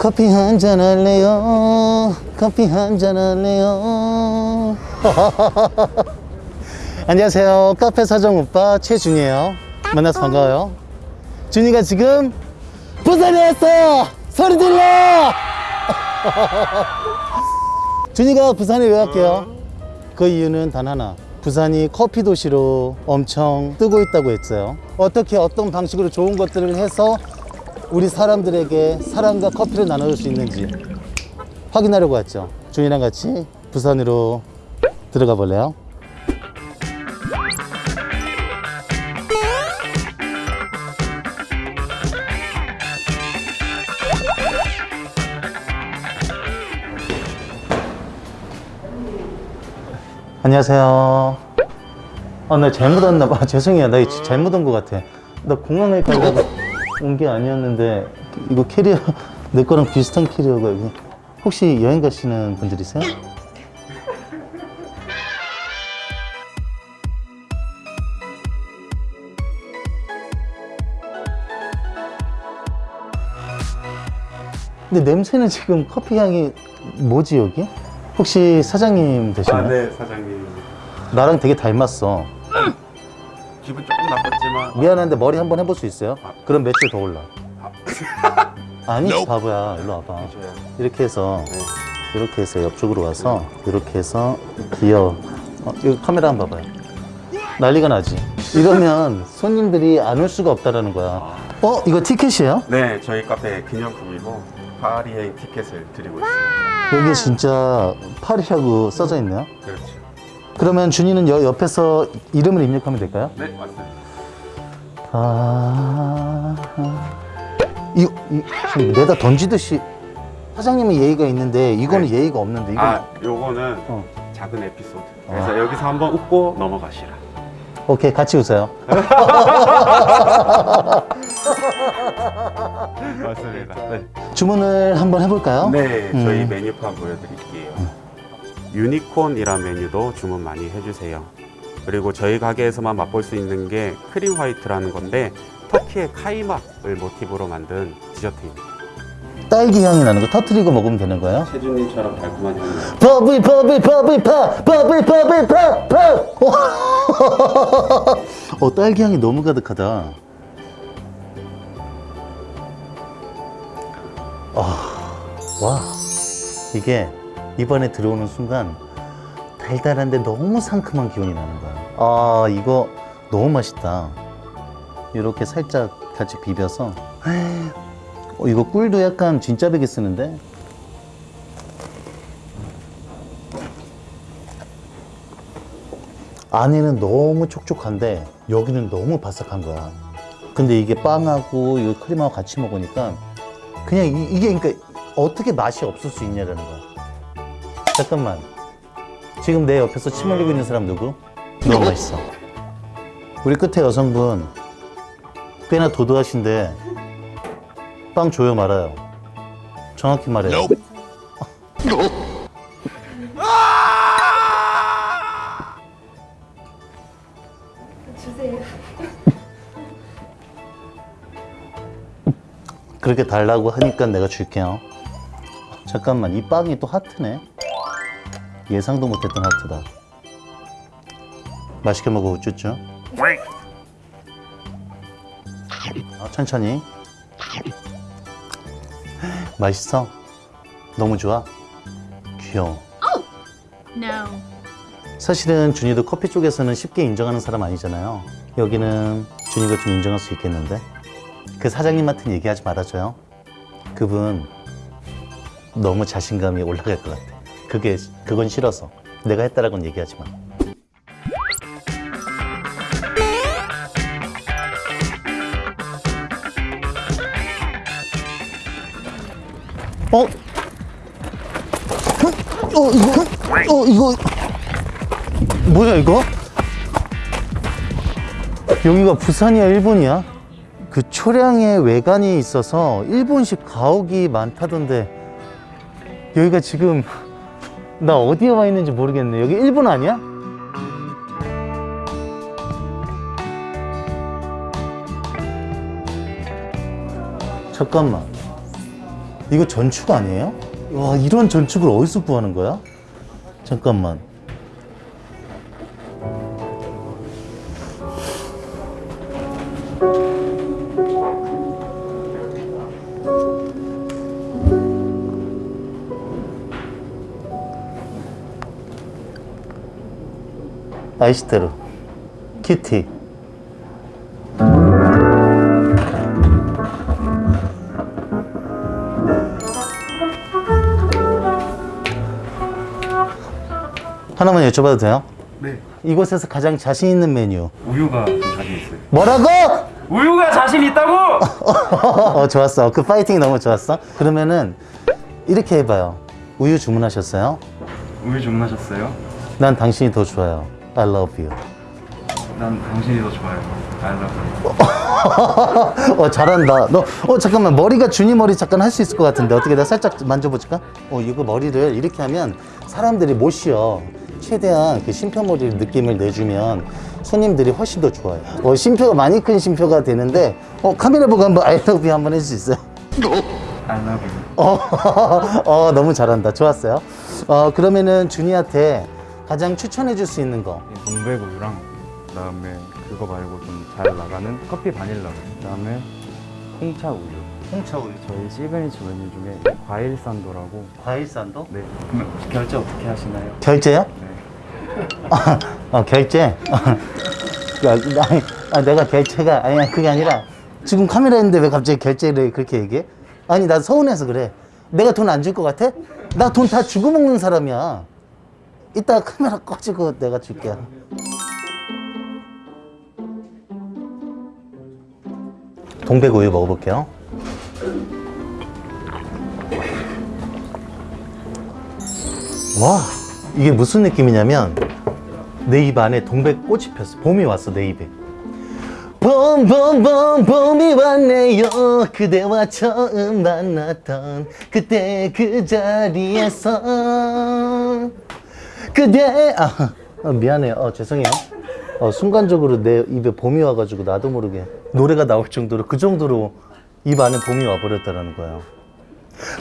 커피 한 잔 할래요? 커피 한 잔 할래요? 안녕하세요. 카페 사장 오빠 최준이에요. 만나서 반가워요. 준이가 지금 부산에 왔어 소리 질러! 준이가 부산에 왜 갈게요? 그 이유는 단 하나. 부산이 커피 도시로 엄청 뜨고 있다고 했어요. 어떻게 어떤 방식으로 좋은 것들을 해서 우리 사람들에게 사랑과 커피를 나눠줄 수 있는지 확인하려고 왔죠 준이랑 같이 부산으로 들어가 볼래요? 안녕하세요. 아, 나 잘못 왔나 봐. 죄송해요. 나 잘못 온 것 같아. 나 공항에 가다가 온 게 아니었는데, 이거 캐리어, 내 거랑 비슷한 캐리어가 여기. 혹시 여행 가시는 분들이세요? 근데 냄새는 지금 커피 향이 뭐지 여기? 혹시 사장님 되시나요? 아, 네, 사장님. 나랑 되게 닮았어. 기분 조금 나빴지만 미안한데 머리 한번 해볼 수 있어요? 그럼 매출 더 올라. 아니 바보야 일로 와봐. 저요. 이렇게 해서 네. 이렇게 해서 옆쪽으로 와서 이렇게 해서 기어. 어, 여기 카메라 한번 봐봐요. 난리가 나지. 이러면 손님들이 안 올 수가 없다라는 거야. 어 이거 티켓이에요? 네, 저희 카페 기념품이고 파리행 티켓을 드리고 있습니다. 여기 진짜 파리라고 써져 있네요. 그렇죠. 그러면 준이는 여, 옆에서 이름을 입력하면 될까요? 네, 맞습니다. 아, 이, 이 지금 내다 던지듯이 사장님이 예의가 있는데 이거는 네. 예의가 없는데 이거 아, 요거는 어. 작은 에피소드. 그래서 여기서 한번 웃고 넘어가시라. 오케이 같이 웃어요. 맞습니다. 네. 주문을 한번 해볼까요? 네, 저희 음. 메뉴판 보여드릴게요. 유니콘이란 메뉴도 주문 많이 해주세요. 그리고 저희 가게에서만 맛볼 수 있는 게 크림 화이트라는 건데 터키의 카이막을 모티브로 만든 디저트입니다. 딸기 향이 나는 거 터트리고 먹으면 되는 거예요? 세준님처럼 달콤한 향이. bubble bubble bubble pop bubble bubble pop pop 어 딸기 향이 너무 가득하다. 아, 와 이게 입안에 들어오는 순간 달달한데 너무 상큼한 기운이 나는 거야. 아 이거 너무 맛있다. 이렇게 살짝 같이 비벼서 어, 이거 꿀도 약간 진짜 베개 쓰는데 안에는 너무 촉촉한데 여기는 너무 바삭한 거야. 근데 이게 빵하고 이 크림하고 같이 먹으니까 그냥 이, 게 그러니까 어떻게 맛이 없을 수 있냐라는 거야. 잠깐만. 지금 내 옆에서 침 흘리고 있는 사람 누구? 너무 맛있어. 우리 끝에 여성분 꽤나 도도하신데 빵 줘요 말아요. 정확히 말해요. 주세요. 그렇게 달라고 하니까 내가 줄게요. 잠깐만, 이 빵이 또 하트네. 예상도 못했던 하트다. 맛있게 먹어, 우쭈쭈. 아, 천천히. 맛있어? 너무 좋아? 귀여워. No. 사실은 준이도 커피 쪽에서는 쉽게 인정하는 사람 아니잖아요. 여기는 준이가 좀 인정할 수 있겠는데? 그 사장님한테는 얘기하지 말아줘요. 그분 너무 자신감이 올라갈 것 같아. 그게, 그건 싫어서. 내가 했다라고는 얘기하지 마. 어? 어, 이거, 어, 이거. 뭐야 이거? 여기가 부산이야 일본이야? 그 초량의 외관이 있어서 일본식 가옥이 많다던데 여기가 지금 나 어디에 와 있는지 모르겠네 여기 일본 아니야? 잠깐만 이거 전축 아니에요? 와 이런 전축을 어디서 구하는 거야? 잠깐만 아이시테루 키티 하나만 여쭤봐도 돼요? 네. 이곳에서 가장 자신 있는 메뉴 우유가 좀 자신 있어요. 뭐라고? 우유가 자신 있다고? 어 좋았어 그 파이팅이 너무 좋았어 그러면은 이렇게 해봐요 우유 주문하셨어요? 우유 주문하셨어요? 난 당신이 더 좋아요 I love you 난 당신이 더 좋아요. I love you. 어 잘한다 너 어 잠깐만 머리가 준이 머리 잠깐 할 수 있을 것 같은데 어떻게 나 살짝 만져볼까? 어 이거 머리를 이렇게 하면 사람들이 못 쉬어 최대한 그 심표 머리 느낌을 내주면 손님들이 훨씬 더 좋아요 어 심표가 많이 큰 심표가 되는데 어 카메라 보고 한번 I love you 한번 해줄 수 있어요? I love you. 어, 어 너무 잘한다 좋았어요 어 그러면은 준이한테 가장 추천해 줄 수 있는 거 동백 우유랑 그다음에 그거 말고 좀 잘 나가는 커피 바닐라. 그다음에 홍차 우유. 홍차 우유 저희 시그니처 메뉴 중에 과일 산도라고. 과일 산도 네. 그러면 결제 어떻게 하시나요? 결제요? 네. 어, 결제? 야, 나, 아, 내가 결제가, 아니, 그게 아니라, 지금 카메라 있는데 왜 갑자기 결제를 그렇게 얘기해? 아니, 나 서운해서 그래. 내가 돈 안 줄 것 같아? 나 돈 다 주고 먹는 사람이야. 이따 카메라 꺼지고 내가 줄게. 동백우유 먹어볼게요. 와, 이게 무슨 느낌이냐면, 내 입 안에 동백꽃이 폈어. 봄이 왔어, 내 입에. 봄, 봄, 봄, 봄이 왔네요. 그대와 처음 만났던 그때 그 자리에서. 그대, 아, 어, 미안해요. 어, 죄송해요. 어, 순간적으로 내 입에 봄이 와가지고 나도 모르게 노래가 나올 정도로 그 정도로 입 안에 봄이 와버렸다는 거예요.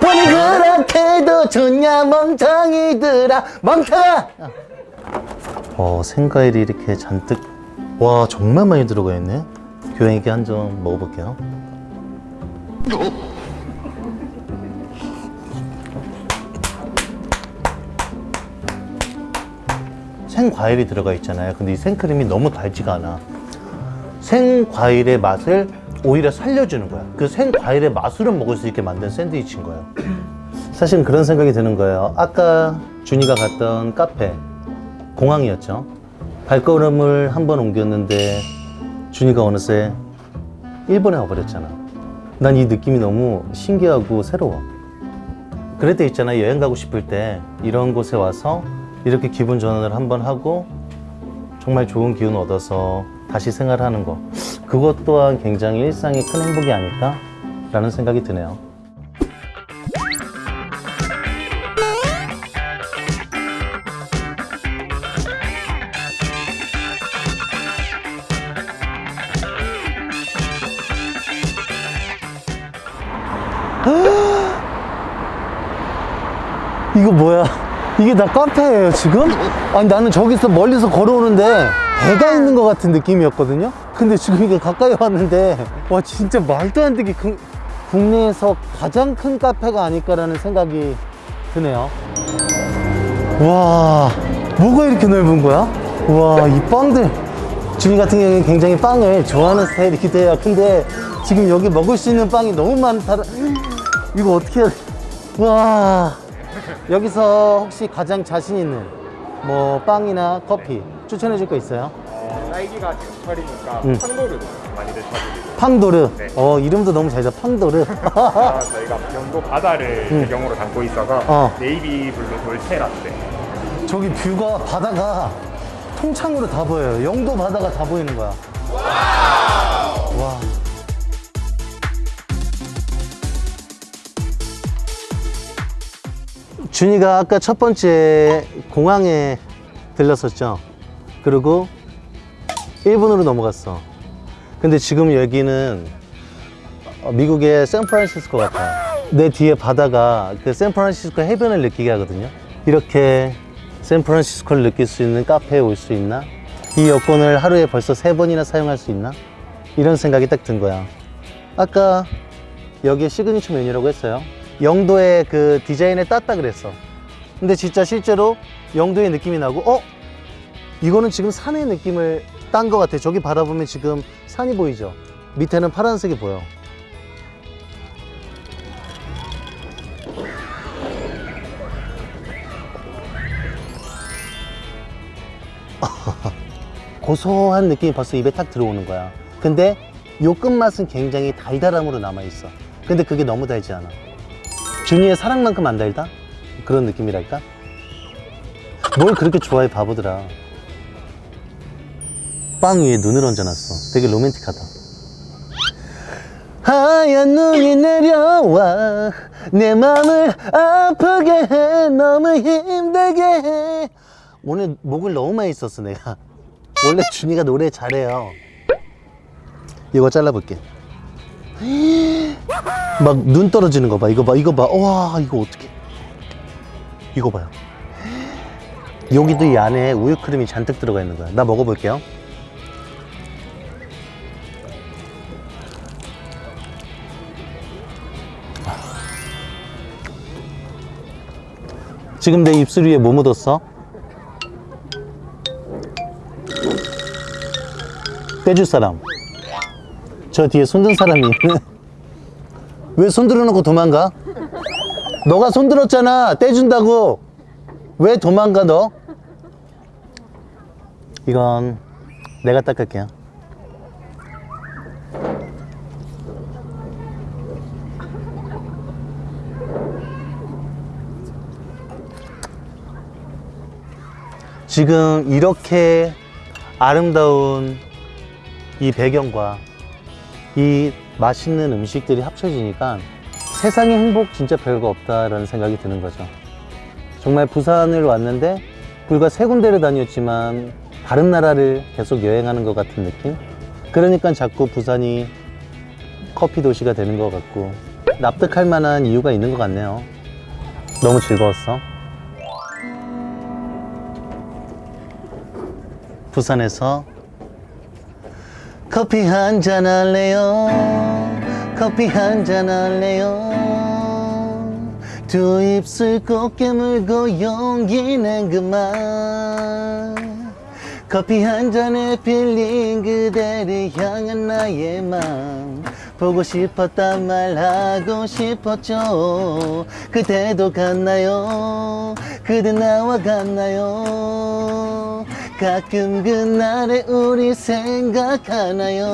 봄이 그렇게도 좋냐, 멍청이들아, 멍청아! 어, 생과일이 이렇게 잔뜩 와 정말 많이 들어가 있네 교양있게 한 점 먹어볼게요 생과일이 들어가 있잖아요 근데 이 생크림이 너무 달지가 않아 생과일의 맛을 오히려 살려주는 거야 그 생과일의 맛으로 먹을 수 있게 만든 샌드위치인 거예요 사실 그런 생각이 드는 거예요 아까 준이가 갔던 카페 공항이었죠. 발걸음을 한 번 옮겼는데 준이가 어느새 일본에 와버렸잖아. 난 이 느낌이 너무 신기하고 새로워. 그럴 때 있잖아 여행 가고 싶을 때 이런 곳에 와서 이렇게 기분 전환을 한번 하고 정말 좋은 기운 얻어서 다시 생활하는 거 그것 또한 굉장히 일상의 큰 행복이 아닐까 라는 생각이 드네요. 이거 뭐야? 이게 다 카페예요 지금? 아니 나는 저기서 멀리서 걸어오는데 배가 있는 것 같은 느낌이었거든요? 근데 지금 이게 가까이 왔는데 와 진짜 말도 안 되게 그- 국내에서 가장 큰 카페가 아닐까라는 생각이 드네요 와 뭐가 이렇게 넓은 거야? 와이 빵들 준이 같은 경우는 굉장히 빵을 좋아하는 스타일이기도 해요 근데 지금 여기 먹을 수 있는 빵이 너무 많다 이거 어떻게? 와 여기서 혹시 가장 자신 있는 뭐 빵이나 커피 추천해 줄 거 있어요? 딸기가 제철이니까 음. 팡도르 많이들 찾으시고 팡도르 네. 어 이름도 너무 잘자 팡도르 아, 저희가 영도 바다를 음. 배경으로 담고 있어서 어. navy blue dolce latte 저기 뷰가 바다가 통창으로 다 보여요 영도 바다가 다 보이는 거야 와 준이가 아까 첫 번째 공항에 들렸었죠 그리고 일본으로 넘어갔어 근데 지금 여기는 어, 미국의 샌프란시스코 같아 내 뒤에 바다가 그 샌프란시스코 해변을 느끼게 하거든요. 이렇게 샌프란시스코를 느낄 수 있는 카페에 올 수 있나? 이 여권을 하루에 벌써 세 번이나 사용할 수 있나? 이런 생각이 딱 든 거야. 아까 여기에 시그니처 메뉴라고 했어요. 영도의 그 디자인에 땄다 그랬어. 근데 진짜 실제로 영도의 느낌이 나고, 어? 이거는 지금 산의 느낌을 딴 것 같아. 저기 바다 보면 지금 산이 보이죠? 밑에는 파란색이 보여. 고소한 느낌이 벌써 입에 탁 들어오는 거야. 근데 요 끝맛은 굉장히 달달함으로 남아있어. 근데 그게 너무 달지 않아. 준이의 사랑만큼 안 달다? 그런 느낌이랄까? 뭘 그렇게 좋아해, 바보들아. 빵 위에 눈을 얹어놨어. 되게 로맨틱하다. 하얀 눈이 내려와 내 맘을 아프게 해 너무 힘들게 해 오늘 목을 너무 많이 썼어 내가 원래 준이가 노래 잘해요 이거 잘라볼게 막 눈 떨어지는 거 봐. 이거 봐 이거 봐와 이거 어떻게 이거 봐요. 여기도 이 안에 우유 크림이 잔뜩 들어가 있는 거야. 나 먹어볼게요. 지금 내 입술 위에 뭐 묻었어? 떼줄 사람 저 뒤에 손든 사람이 왜 손들어 놓고 도망가? 너가 손들었잖아 떼준다고 왜 도망가 너? 이건 내가 닦을게요 지금 이렇게 아름다운 이 배경과 이 맛있는 음식들이 합쳐지니까 세상에 행복 진짜 별거 없다라는 생각이 드는 거죠. 정말 부산을 왔는데 불과 세 군데를 다녔지만 다른 나라를 계속 여행하는 것 같은 느낌? 그러니까 자꾸 부산이 커피 도시가 되는 것 같고 납득할 만한 이유가 있는 것 같네요. 너무 즐거웠어. 부산에서 커피 한 잔 할래요? 커피 한 잔 할래요? 두 입술 꼭 깨물고 용기 낸 그만. 커피 한 잔에 필린 그대를 향한 나의 맘 보고 싶었단 말 하고 싶었죠. 그대도 같나요? 그대 나와 같나요 가끔 그날의 우리 생각하나요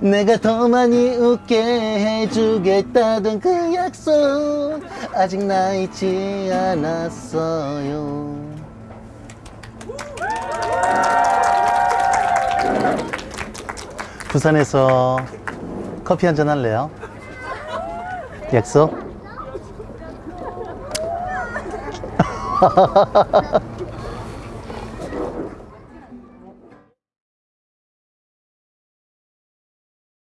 내가 더 많이 웃게 해주겠다던 그 약속 아직 나 잊지 않았어요 부산에서 커피 한잔 할래요? 약속?